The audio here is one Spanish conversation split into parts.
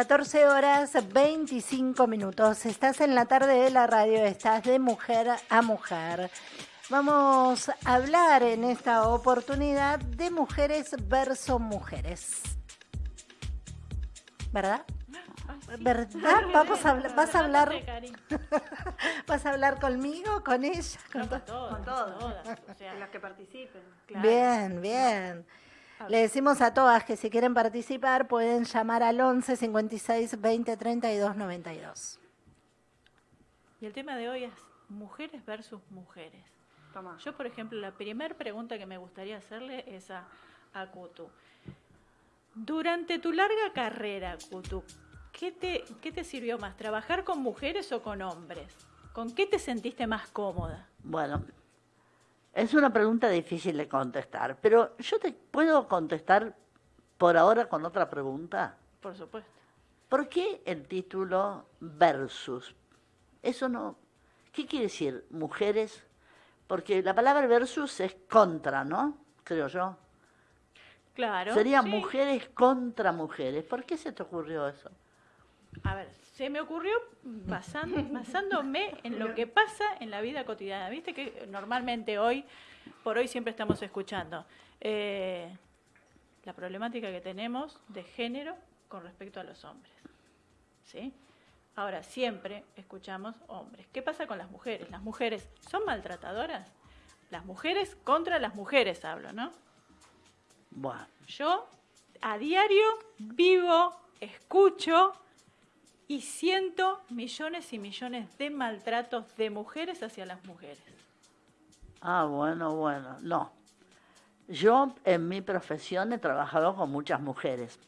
14 horas 25 minutos. Estás en la tarde de la radio, estás de mujer a mujer. Vamos a hablar en esta oportunidad de mujeres versus mujeres. ¿Verdad? ¿Verdad? Vamos a hablar, vas a hablar, vas a hablar conmigo, con ella, con, todos, con todas, o sea, las que participen. Bien, bien. Le decimos a todas que si quieren participar pueden llamar al 11 56 20 32 92. Y el tema de hoy es mujeres versus mujeres. Yo, por ejemplo, la primera pregunta que me gustaría hacerle es a, a Kutu. Durante tu larga carrera, Kutu, ¿qué te, ¿qué te sirvió más? ¿Trabajar con mujeres o con hombres? ¿Con qué te sentiste más cómoda? Bueno, es una pregunta difícil de contestar, pero yo te puedo contestar por ahora con otra pregunta. Por supuesto. ¿Por qué el título versus? Eso no. ¿Qué quiere decir mujeres? Porque la palabra versus es contra, ¿no? Creo yo. Claro. Sería mujeres contra mujeres. ¿Por qué se te ocurrió eso? A ver, se me ocurrió basándome en lo que pasa en la vida cotidiana. Viste que normalmente hoy, por hoy siempre estamos escuchando eh, la problemática que tenemos de género con respecto a los hombres. ¿Sí? Ahora, siempre escuchamos hombres. ¿Qué pasa con las mujeres? ¿Las mujeres son maltratadoras? Las mujeres contra las mujeres hablo, ¿no? Bueno. Yo a diario vivo, escucho y siento millones y millones de maltratos de mujeres hacia las mujeres. Ah, bueno, bueno, no. Yo en mi profesión he trabajado con muchas mujeres,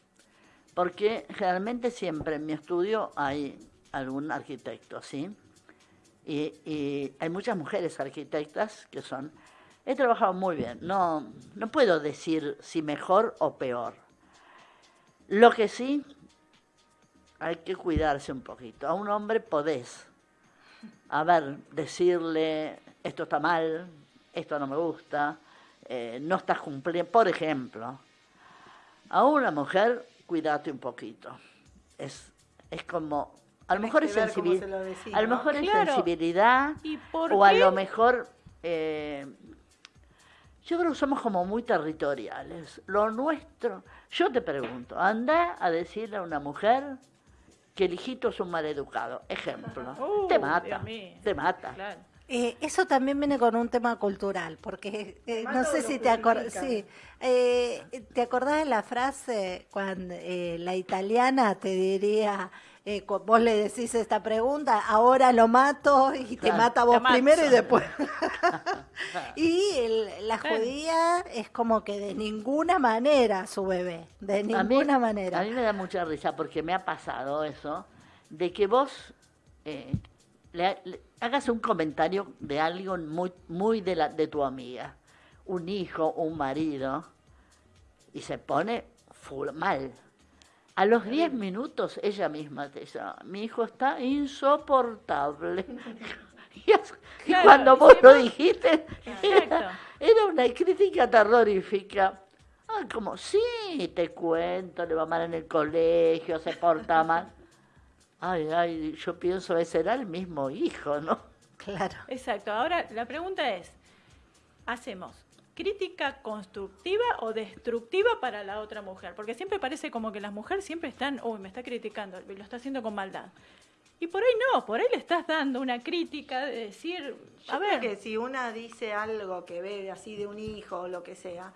porque generalmente siempre en mi estudio hay algún arquitecto, ¿sí? Y, hay muchas mujeres arquitectas que son... He trabajado muy bien, no, no puedo decir si mejor o peor. Lo que sí hay que cuidarse un poquito. A un hombre podés, a ver, decirle, esto está mal, esto no me gusta, eh, no estás cumpliendo, por ejemplo. A una mujer, cuídate un poquito. Es, es como, a lo mejor es, sensibilidad, a lo mejor es sensibilidad, o a lo mejor, eh, yo creo que somos como muy territoriales. Lo nuestro, yo te pregunto, anda a decirle a una mujer, que el hijito es un maleducado. Ejemplo. Uh, te mata. Te mata. Eh, eso también viene con un tema cultural, porque eh, no sé si te acordás, sí, eh, ¿te acordás de la frase cuando la italiana te diría, vos le decís esta pregunta, ahora lo mato y te mata vos primero y después. y la judía es como que de ninguna manera su bebé, de ninguna manera. A mí me da mucha risa porque me ha pasado eso, de que vos le, hagas un comentario de algo muy, muy de, la, de tu amiga, un hijo, un marido, y se pone full, mal. A los 10 minutos ella misma te dice, mi hijo está insoportable. y, cuando vos lo dijiste, era, era, una crítica terrorífica. Ah, como, sí, te cuento, le va mal en el colegio, se porta mal. Ay, ay, yo pienso, ese era el mismo hijo, ¿no? Claro. Exacto. Ahora, la pregunta es, ¿hacemos crítica constructiva o destructiva para la otra mujer? Porque siempre parece como que las mujeres siempre están, uy, me está criticando, lo está haciendo con maldad. Y por ahí no, por ahí le estás dando una crítica de decir, a ver. que si una dice algo que ve así de un hijo o lo que sea,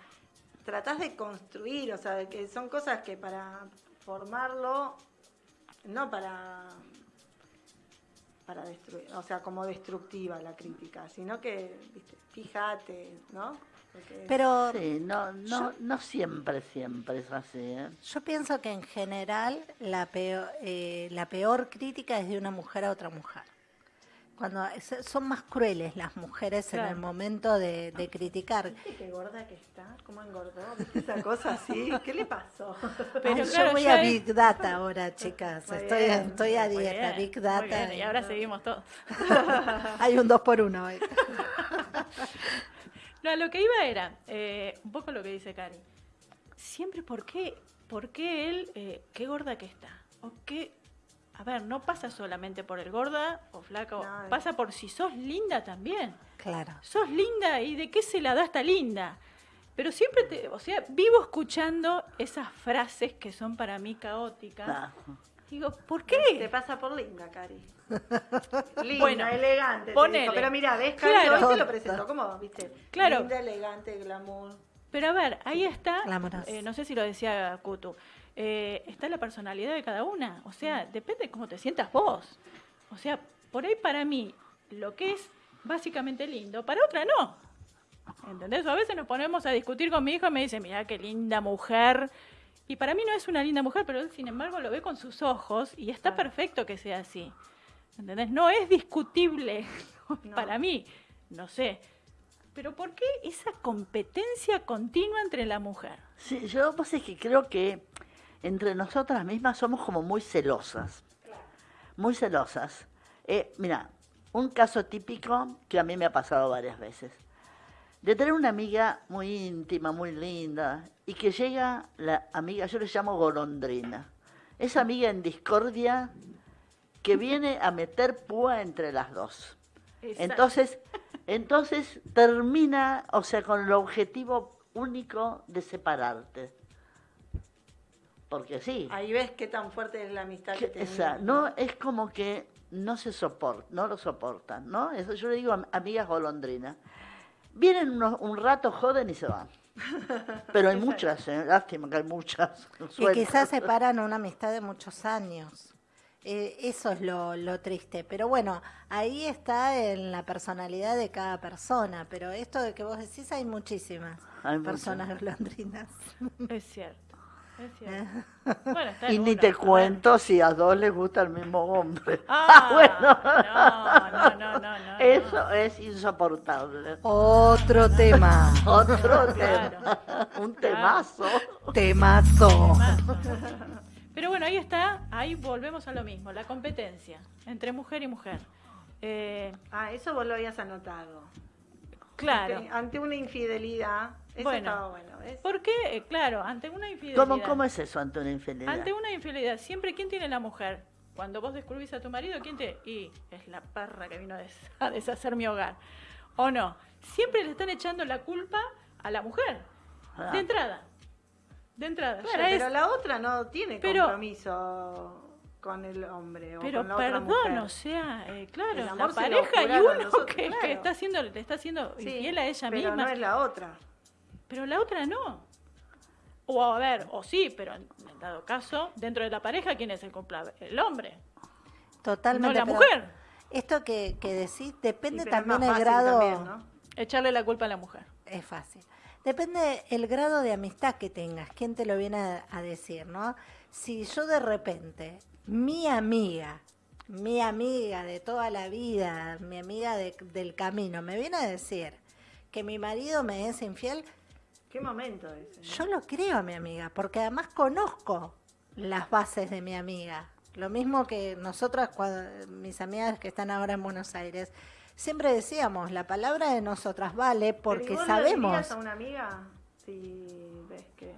tratás de construir, o sea, que son cosas que para formarlo no para para destruir, o sea, como destructiva la crítica, sino que, viste, fíjate, ¿no? Pero sí, no, no, no siempre, siempre es así. ¿eh? Yo pienso que en general la peor, eh, la peor crítica es de una mujer a otra mujer cuando son más crueles las mujeres en el momento de, criticar. qué gorda que está? ¿Cómo engordó? esa cosa así? ¿Qué le pasó? Pero yo voy a Big Data ahora, chicas. estoy, estoy a dieta, Big Data. Y ahora seguimos todos. Hay un dos por uno hoy. no, lo que iba era, eh, un poco lo que dice Cari. Siempre, ¿por qué, por qué él, eh, qué gorda que está? o qué a ver, no pasa solamente por el gorda o flaca, No, pasa por si sos linda también. Claro. Sos linda y de qué se la da esta linda. Pero siempre te, o sea, vivo escuchando esas frases que son para mí caóticas. Digo, ¿por Te qué? pasa por linda, Cari. Linda, Bueno, elegante. te ponele. Pero mira, ves, Cari, Claro. hoy te lo presentó. ¿Cómo? ¿Viste? Claro. Linda, elegante, glamour. Pero a ver, ahí está, eh, no sé si lo decía Kutu, eh, está la personalidad de cada una. O sea, depende de cómo te sientas vos. O sea, por ahí para mí, lo que es básicamente lindo, para otra no. ¿Entendés? O a veces nos ponemos a discutir con mi hijo y me dice, mira qué linda mujer. Y para mí no es una linda mujer, pero él sin embargo lo ve con sus ojos y está perfecto que sea así. ¿Entendés? No es discutible para mí, no sé. Pero ¿por qué esa competencia continua entre la mujer? Sí, yo pues es que creo que entre nosotras mismas somos como muy celosas. Muy celosas. Eh, mira, un caso típico que a mí me ha pasado varias veces. De tener una amiga muy íntima, muy linda, y que llega la amiga, yo le llamo golondrina. Esa amiga en discordia que viene a meter púa entre las dos. Entonces, entonces termina, o sea, con el objetivo único de separarte. Porque sí, Ahí ves qué tan fuerte es la amistad que, que- esa, no es como que no se soporta, no lo soportan, ¿no? Eso yo le digo a amigas golondrinas. Vienen unos- un rato, joden y se van. Pero hay muchas, ¿eh? lástima que hay muchas. Y quizás separan una amistad de muchos años. Eh, eso es lo, lo triste. Pero bueno, ahí está en la personalidad de cada persona. Pero esto de que vos decís, hay muchísimas Hay muchas. personas golondrinas. Es cierto. Es cierto. Bueno, está Y ni una, te ver. cuento si a dos les gusta el mismo hombre. Ah, bueno. no, no, no, no, no. Eso es insoportable. Otro tema. Otro Claro. tema. Un temazo. Temazo. Pero bueno, ahí está, ahí volvemos a lo mismo, la competencia entre mujer y mujer. Eh, Ah, eso vos lo habías anotado. claro. Ante, ante una infidelidad, eso Bueno. estaba bueno, ¿ves? ¿Por qué? Eh, claro, ante una infidelidad. ¿Cómo, ¿Cómo es eso ante una infidelidad? Ante una infidelidad, siempre ¿quién tiene la mujer? Cuando vos descubrís a tu marido, ¿quién te...? Y es la perra que vino a, des- a deshacer mi hogar. ¿O no? Siempre le están echando la culpa a la mujer. Ah. De entrada. De entrada. Claro, Ya es- pero la otra no tiene Pero- compromiso con el hombre o Pero con la otra perdón, mujer. o sea, eh, claro, la pareja y uno nosotros, que, está haciendo, le está haciendo Sí, infiel a ella pero misma. no es la otra. Pero la otra no. O a ver, o sí, pero en dado caso, dentro de la pareja, ¿quién es el culpable? El hombre, Totalmente. no la mujer. Esto que, que decís depende Sí, también más el fácil grado. también, ¿no? Echarle la culpa a la mujer. Es fácil. Depende el grado de amistad que tengas, quién te lo viene a, a decir, ¿no? Si yo de repente, mi amiga, mi amiga de toda la vida, mi amiga de- del camino, me viene a decir que mi marido me es infiel, ¿Qué momento ese? ¿no? yo lo creo a mi amiga, porque además conozco las bases de mi amiga. Lo mismo que nosotras, cuando, mis amigas que están ahora en Buenos Aires, siempre decíamos, la palabra de nosotras vale ¿Pero porque ¿y vos le sabemos. a una amiga si ves que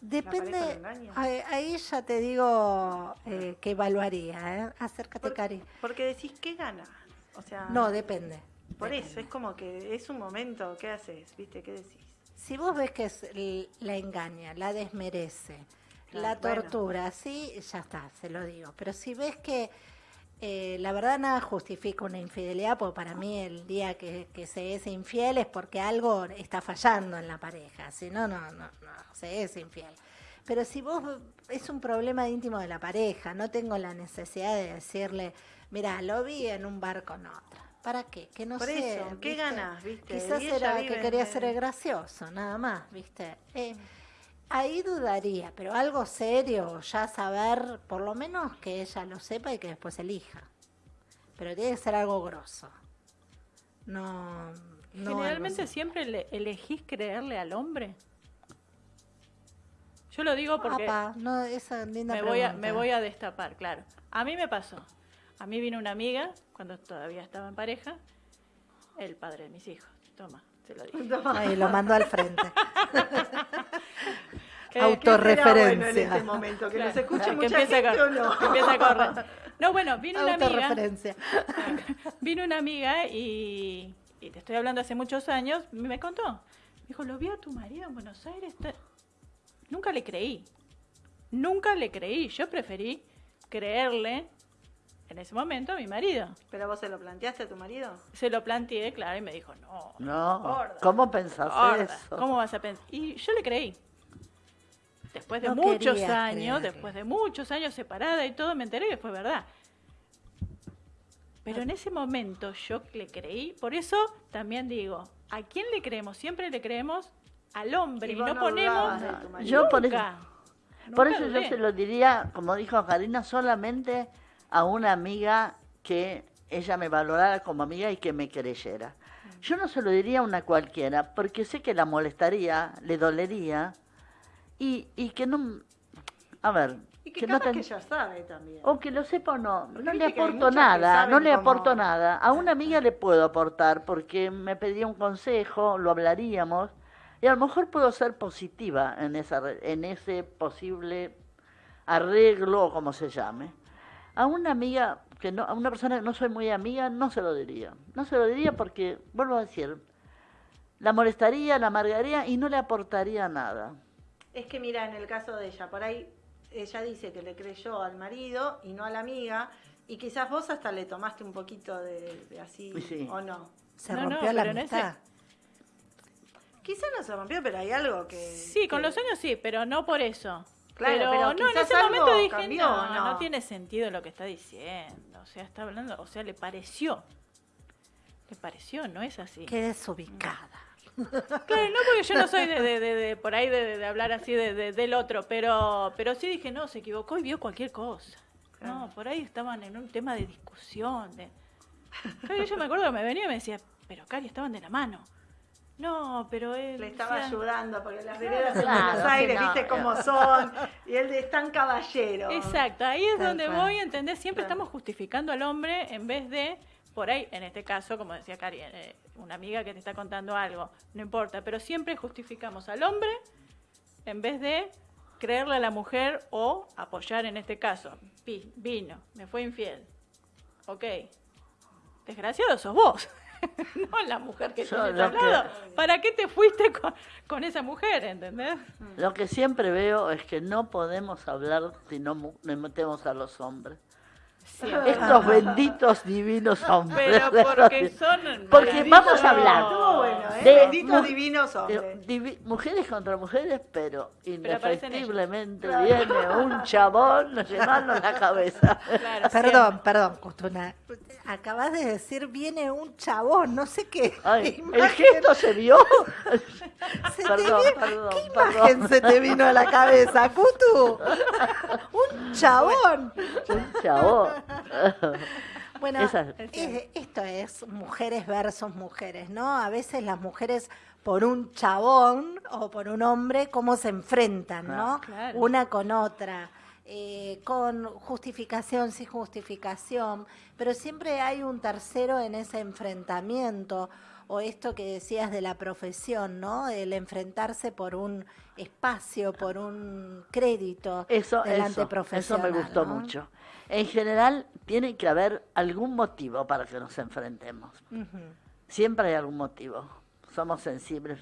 Depende, ahí, ya te digo eh, que evaluaría, ¿eh? Acércate, Por- Cari. Porque decís, ¿qué ganas? O sea, No, depende. por depende. eso, es como que es un momento, ¿qué haces? ¿Viste? ¿Qué decís? Si vos ves que es la engaña, la desmerece, la bueno. tortura, sí, ya está, se lo digo. Pero si ves que eh, la verdad nada justifica una infidelidad, porque para mí el día que, que se es infiel es porque algo está fallando en la pareja, si no, no, no, no, se es infiel. Pero si vos es un problema íntimo de la pareja, no tengo la necesidad de decirle, mira, lo vi en un bar con otra. ¿Para qué? Que no Por sé. eso, ¿qué ¿viste? ganas, viste? Quizás era que en- quería ser gracioso, nada más, ¿viste? Eh, ahí dudaría, pero algo serio, ya saber, por lo menos que ella lo sepa y que después elija. Pero tiene que ser algo grosso. No. no Generalmente siempre le- elegís creerle al hombre. Yo lo digo porque Apa, no, esa linda me voy, a, pregunta. me voy a destapar, claro. A mí me pasó. A mí vino una amiga, cuando todavía estaba en pareja, el padre de mis hijos. Toma, se lo dije. Ahí lo mando al frente. Autorreferencia. ¿qué bueno en este momento? ¿Que nos escuche mucha empiece a gente cor- o no? que empiece a correr. No, bueno, vino una amiga. Autorreferencia. Vino una amiga y, y te estoy hablando hace muchos años, me contó. Me dijo, lo vi a tu marido en Buenos Aires. ta-". Nunca le creí. Nunca le creí. Yo preferí creerle en ese momento a mi marido. ¿Pero vos se lo planteaste a tu marido? Se lo planteé, claro, y me dijo, no. No, gorda, ¿cómo pensás gorda, eso? ¿Cómo vas a pensar? Y yo le creí. Después de No muchos años, después de muchos años separada y todo, me enteré que fue verdad. Pero en ese momento yo le creí, por eso también digo, ¿a quién le creemos? Siempre le creemos al hombre Y y, no, no ponemos. Yo por eso- nunca, Por nunca eso yo se lo diría, como dijo Karina, solamente a una amiga que ella me valorara como amiga y que me creyera. Yo no se lo diría a una cualquiera, porque sé que la molestaría, le dolería, y, y que no... A ver, Y que, que no ten- que ya sabe también. o que lo sepa o no, Porque no le aporto nada, no le aporto nada. A una amiga le puedo aportar porque me pedía un consejo, lo hablaríamos, y a lo mejor puedo ser positiva en, esa, en ese posible arreglo o como se llame. A una amiga, que no, a una persona que no soy muy amiga, no se lo diría. No se lo diría porque, vuelvo a decir, la molestaría, la amargaría y no le aportaría nada. Es que mira, en el caso de ella, por ahí ella dice que le creyó al marido y no a la amiga, y quizás vos hasta le tomaste un poquito de, de así, Sí. o no. Se No, no, rompió la amistad. Quizás no se rompió, pero hay algo que... Sí, con que- los años sí, pero no por eso. Claro, pero, pero no, en ese momento dije, cambió, no, ¿o no? no tiene sentido lo que está diciendo. O sea, está hablando, o sea, le pareció. Le pareció, no es así. Qué desubicada. Claro, no porque yo no soy de, de- de- de- por ahí de, hablar así de, de- del otro, pero, pero sí dije, no, se equivocó y vio cualquier cosa. No, por ahí estaban en un tema de discusión. De... Claro, yo me acuerdo que me venía y me decía, pero Cari, estaban de la mano. No, pero él... Le estaba ayudando, porque las veredas en Claro, Buenos que Aires, no, viste cómo son, y él es tan caballero. Exacto, ahí es Tal donde cual. voy, ¿entendés? Siempre Claro. estamos justificando al hombre en vez de, por ahí, en este caso, como decía Cari, eh, una amiga que te está contando algo, no importa, pero siempre justificamos al hombre en vez de creerle a la mujer o apoyar en este caso. Vi- vino, me fue infiel. Ok. Desgraciado sos vos. no la mujer que Yo lo al que-. ¿Para qué te fuiste con, con esa mujer, entendés? Lo que siempre veo es que no podemos hablar si no metemos a los hombres. Siempre. Estos benditos divinos hombres. Pero porque son... Porque vamos a hablar bueno, ¿eh? de Benditos divinos hombres. divi- mujeres contra mujeres, pero indefectiblemente viene un chabón llevando la cabeza. Claro, Perdón, perdón, Custuna. Acabas de decir, viene un chabón, no sé qué. Ay, el gesto se vio. se te perdón, vi- perdón, ¿Qué perdón. imagen se te vino a la cabeza, Cutu? Un chabón. Un chabón. Bueno, Esa- esto es mujeres versus mujeres, ¿no? A veces las mujeres por un chabón o por un hombre, cómo se enfrentan, ¿no? Claro. Una con otra, eh, con justificación, sin justificación, pero siempre hay un tercero en ese enfrentamiento, o esto que decías de la profesión, ¿no? El enfrentarse por un espacio, por un crédito Eso, delante eso, eso profesional. me gustó ¿no? mucho. En general, tiene que haber algún motivo para que nos enfrentemos. Siempre hay algún motivo. Somos sensibles.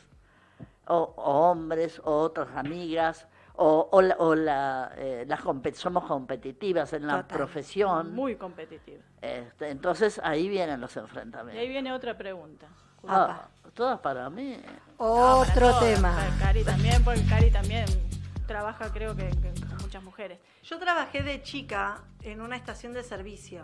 O, o hombres, o otras amigas, o, o la, o la, eh, las compe- somos competitivas en la Total. profesión. Muy competitiva. Este, entonces ahí vienen los Y ahí enfrentamientos. viene otra pregunta. Ah, todas para mí. No, Otro para todas, tema. para Cari también, porque Cari también trabaja, creo que, que con muchas mujeres. Yo trabajé de chica en una estación de servicio.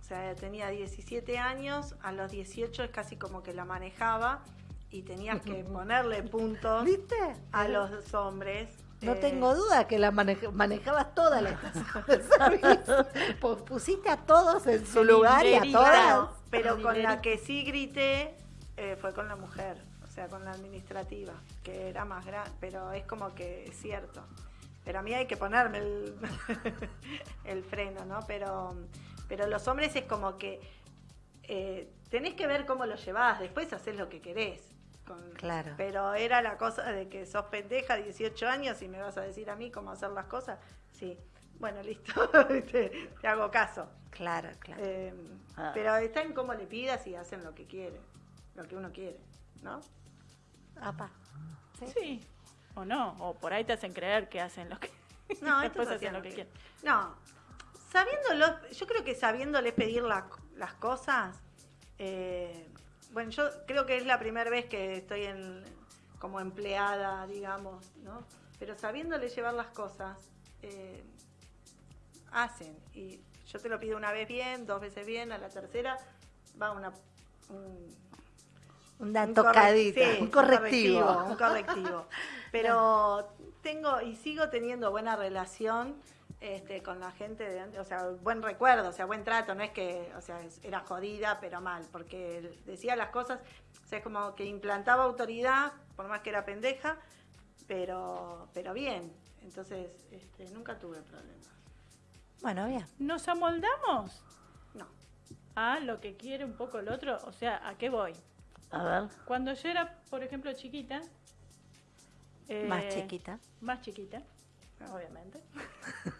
O sea, tenía 17 años, a los 18 es casi como que la manejaba y tenías que ponerle puntos ¿Viste? a los hombres. No Eh, tengo duda que la maneja- manejabas toda la estación de servicio. Pues pusiste a todos en su lugar y a todas. Pero con la que sí grité eh, fue con la mujer, o sea, con la administrativa, que era más grande, pero es como que es cierto. Pero a mí hay que ponerme el, el freno, ¿no? Pero, pero los hombres es como que eh, tenés que ver cómo lo llevás, después haces lo que querés. claro. Pero era la cosa de que sos pendeja, 18 años, y me vas a decir a mí cómo hacer las cosas. Sí, bueno, listo, te, hago caso. Claro, claro. Eh, ah. Pero está en cómo le pidas y hacen lo que quiere, lo que uno quiere, ¿no? Apa. ¿Sí? o no, o por ahí te hacen creer que hacen lo que no, después hacen lo que, quieren. No, sabiéndolo, yo creo que sabiéndoles pedir las cosas, eh, bueno, yo creo que es la primera vez que estoy en, como empleada, digamos, ¿no? Pero sabiéndole llevar las cosas, eh, hacen. Y yo te lo pido una vez bien, dos veces bien, a la tercera va una... Un, una tocadita, un, correctivo. Un correctivo. Pero tengo y sigo teniendo buena relación este, con la gente de antes, o sea, buen recuerdo, o sea, buen trato, no es que, o sea, era jodida, pero mal, porque decía las cosas, o sea, es como que implantaba autoridad, por más que era pendeja, pero, pero bien, entonces este, nunca tuve problemas. Bueno, bien. ¿Nos amoldamos? No. A lo que quiere un poco el otro, o sea, ¿a qué voy? A ver. Cuando yo era, por ejemplo, chiquita. más chiquita. Más chiquita obviamente.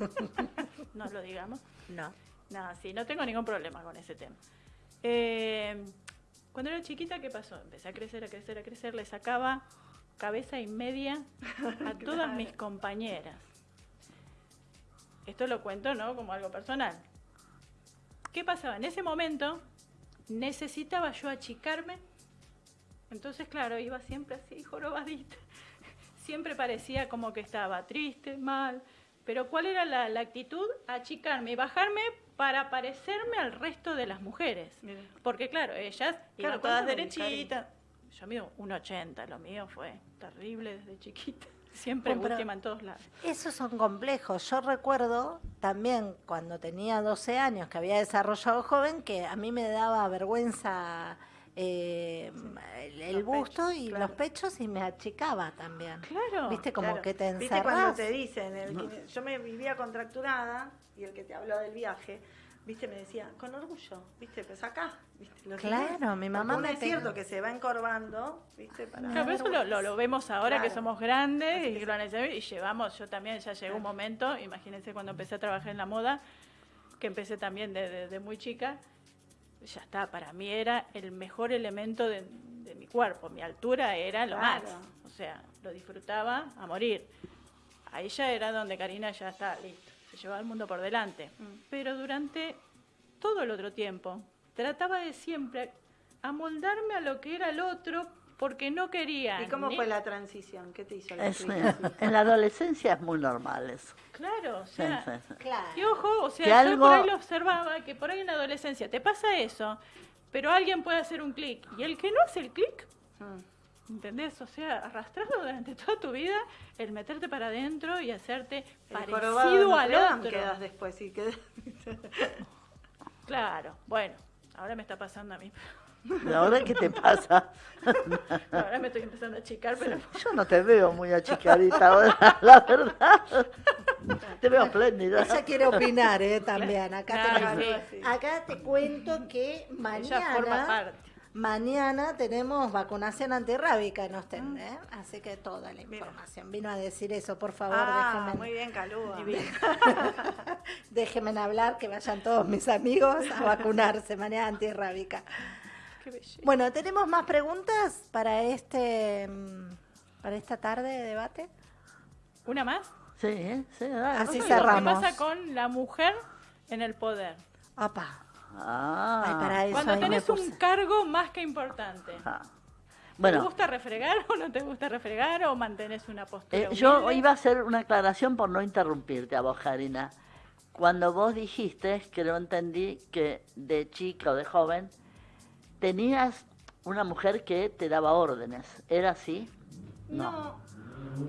no lo digamos. No. No, sí, no tengo ningún problema con ese tema. Eh, cuando era chiquita, ¿qué pasó? Empecé a crecer, a crecer, a crecer, le sacaba cabeza y media a todas mis compañeras. Esto lo cuento, ¿no? Como algo personal. ¿Qué pasaba? En ese momento necesitaba yo achicarme. Entonces, claro, iba siempre así, jorobadita siempre parecía como que estaba triste, mal. Pero ¿cuál era la, actitud? Achicarme y bajarme para parecerme al resto de las mujeres. Porque claro, ellas iban todas derechitas. Yo mido 1,80, lo mío fue terrible desde chiquita. Siempre última en todos lados. Esos son complejos. Yo recuerdo también cuando tenía 12 años, que había desarrollado joven, que a mí me daba vergüenza eh, el, busto y los pechos y me achicaba también. Claro. Viste como que te encerras. Viste cuando te dicen, yo me vivía contracturada y el que te habló del viaje, viste, me decía, con orgullo, viste, pues acá, viste, Claro, mi mamá me es cierto que se va encorvando, viste, para... Claro, eso lo, vemos ahora que somos grandes y, y llevamos, yo también ya llegó un momento, imagínense cuando empecé a trabajar en la moda, que empecé también desde de muy chica, ya está, para mí era el mejor elemento de, mi cuerpo, mi altura era lo más, o sea, lo disfrutaba a morir. Ahí ya era donde Karina ya está, listo, se llevaba el mundo por delante. Mm. Pero durante todo el otro tiempo, trataba de siempre amoldarme a lo que era el otro porque no quería. ¿Y cómo fue la transición? ¿Qué te hizo la En la adolescencia es muy normal eso. Claro, o sea, y ojo, o sea, yo por ahí lo observaba, que por ahí en la adolescencia te pasa eso, pero alguien puede hacer un clic, y el que no hace el clic, mm. ¿entendés? O sea, arrastrarlo durante toda tu vida, el meterte para adentro y hacerte parecido al otro. quedas después, sí, quedas... claro, bueno, ahora me está pasando a mí. ¿Ahora qué te pasa? Ahora me estoy empezando a achicar, pero... Yo no te veo muy achicadita ahora, la verdad. Te veo espléndida. Ella quiere opinar, ¿eh? También. Acá, te, acá te cuento que mañana... Mañana tenemos vacunación antirrábica en Ostend, ¿eh? así que toda la información. Vino a decir eso, por favor, ah, Muy bien, Calúa. déjenme hablar, que vayan todos mis amigos a vacunarse, mañana antirrábica. Bueno, ¿tenemos más preguntas para este para esta tarde de debate? ¿Una más? Sí, sí, Así cerramos. ¿Qué pasa con la mujer en el poder? Apa. Ah. Cuando tenés un cargo más que importante. Ah. Bueno, ¿Te gusta refregar o no te gusta refregar o mantenés una postura? Eh, yo iba a hacer una aclaración por no interrumpirte a vos, Karina. Cuando vos dijiste, que no entendí que de chica o de joven tenías una mujer que te daba órdenes. ¿Era así? No.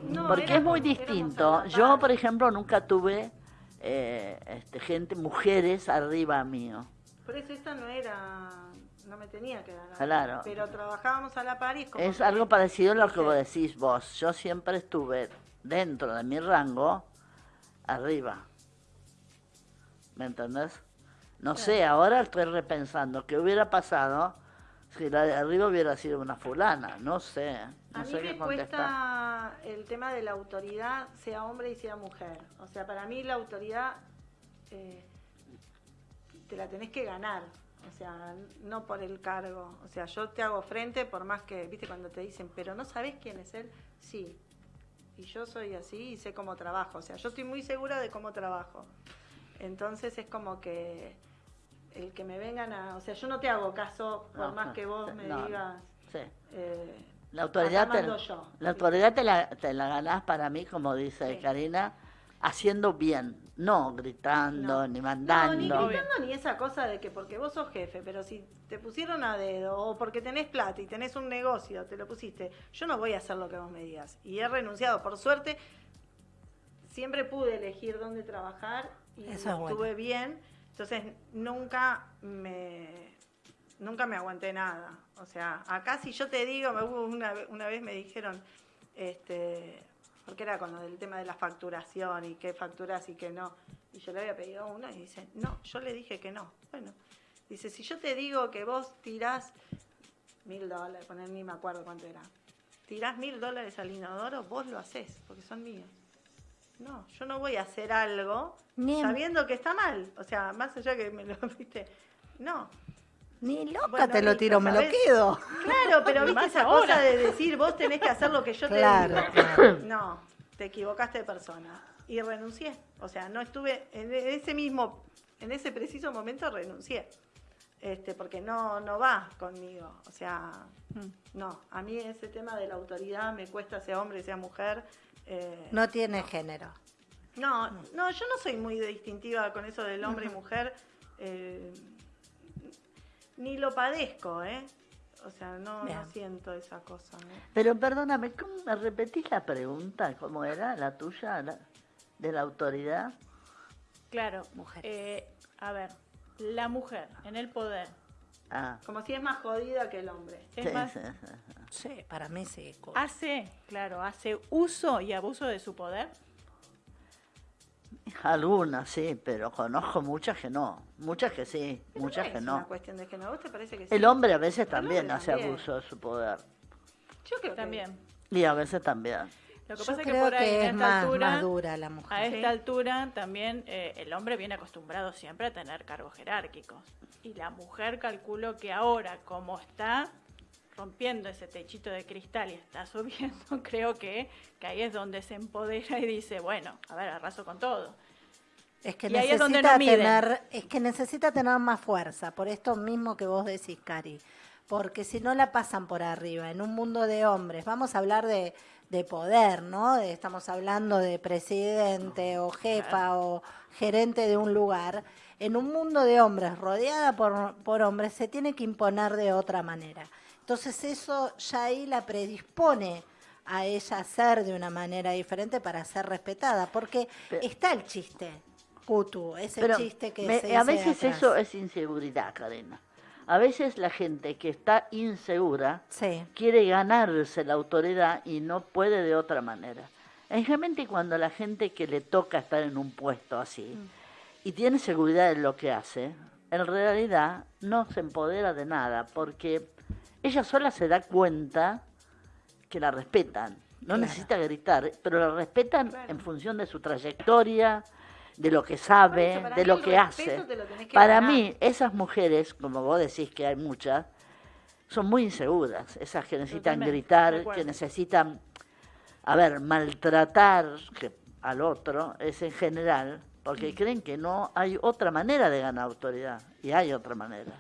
no Porque es muy distinto. Yo, por ejemplo, nunca tuve eh, este, gente, mujeres arriba mío. Por eso esta no era, no me tenía que dar. Claro. Pero trabajábamos a la par y Es algo parecido a lo que vos decís vos. Yo siempre estuve dentro de mi rango, arriba. ¿Me entendés? No sé, ahora estoy repensando qué hubiera pasado Si la de arriba hubiera sido una fulana, no sé. No a sé mí me cuesta el tema de la autoridad, sea hombre y sea mujer. O sea, para mí la autoridad eh, te la tenés que ganar. O sea, no por el cargo. O sea, yo te hago frente por más que, viste, cuando te dicen, pero no sabes quién es él, sí. Y yo soy así y sé cómo trabajo. O sea, yo estoy muy segura de cómo trabajo. Entonces es como que el que me vengan a... O sea, yo no te hago caso por más que vos me digas... Sí. Eh, la autoridad, te, la autoridad te la, te la ganás para mí, como dice Karina, haciendo bien, no gritando, ni mandando. No, ni gritando ni esa cosa de que porque vos sos jefe, pero si te pusieron a dedo o porque tenés plata y tenés un negocio, te lo pusiste, yo no voy a hacer lo que vos me digas. Y he renunciado, por suerte, siempre pude elegir dónde trabajar y estuve bien, entonces nunca me nunca me aguanté nada. O sea, acá si yo te digo, una, una vez me dijeron, este, porque era con lo del tema de la facturación y qué facturas y qué no. Y yo le había pedido uno y dice, no, yo le dije que no. Bueno, dice, si yo te digo que vos tirás mil dólares, poner ni me acuerdo cuánto era, tirás mil dólares al inodoro, vos lo haces, porque son míos. No, yo no voy a hacer algo sabiendo que está mal. O sea, más allá que me lo viste. No, ni loca te lo tiro, me lo quedo. Claro, pero viste esa cosa de decir vos tenés que hacer lo que yo te digo. No, te equivocaste de persona. Y renuncié. O sea, no estuve en ese mismo, en ese preciso momento renuncié. Este, porque no, no va conmigo. O sea, mm. no. A mí ese tema de la autoridad me cuesta, sea hombre, sea mujer. Eh, no tiene género. No, no, yo no soy muy distintiva con eso del hombre y mujer. Eh, ni lo padezco, ¿eh? O sea, no, no siento esa cosa. Pero perdóname, ¿cómo me repetís la pregunta? ¿Cómo era la tuya, de la autoridad? Claro, mujer. Eh, a ver, la mujer en el poder. Ah. Como si es más jodida que el hombre. Es más, sí, para mí sí. Hace, claro, hace uso y abuso de su poder. Algunas, sí, pero conozco muchas que no. Muchas que sí, muchas que no. cuestión de que no guste, parece que sí. El hombre a veces también hace abuso de su poder. Yo creo también. Y a veces también. Lo que pasa es que por ahí, a esta altura, dura la mujer. A esta altura también eh, el hombre viene acostumbrado siempre a tener cargos jerárquicos. Y la mujer calculo que ahora, como está rompiendo ese techito de cristal y está subiendo, creo que, que ahí es donde se empodera y dice, bueno, a ver, arraso con todo. Es que, necesita tener, es que necesita tener más fuerza, por esto mismo que vos decís, Cari. Porque si no la pasan por arriba, en un mundo de hombres, vamos a hablar de, de poder, ¿no? estamos hablando de presidente o jefa o gerente de un lugar. En un mundo de hombres, rodeada por, por hombres, se tiene que imponer de otra manera. Entonces eso ya ahí la predispone a ella a ser de una manera diferente para ser respetada, porque está el chiste Putu, ese chiste que A veces eso es inseguridad, Karina. A veces la gente que está insegura quiere ganarse la autoridad y no puede de otra manera. Generalmente cuando la gente que le toca estar en un puesto así mm. y tiene seguridad en lo que hace, en realidad no se empodera de nada porque ella sola se da cuenta que la respetan. No necesita gritar, pero la respetan en función de su trayectoria, de lo que sabe, de lo que hace. para mí, esas mujeres, como vos decís que hay muchas, son muy inseguras, esas que necesitan gritar, que necesitan, a ver, maltratar al otro, es en general, porque mm. creen que no hay otra manera de ganar autoridad, y hay otra manera.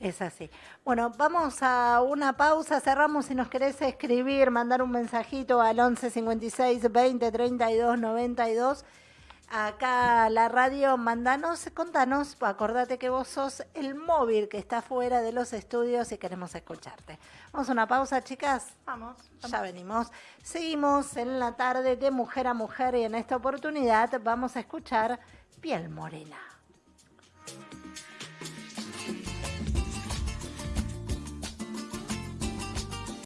Es así. Bueno, vamos a una pausa, cerramos si nos querés escribir, mandar un mensajito al 11 56 20 32 92. Acá la radio, mandanos, contanos, acordate que vos sos el móvil que está fuera de los estudios y queremos escucharte. Vamos a una pausa, chicas. Vamos, vamos. Ya venimos. Seguimos en la tarde de mujer a mujer y en esta oportunidad vamos a escuchar Piel Morena.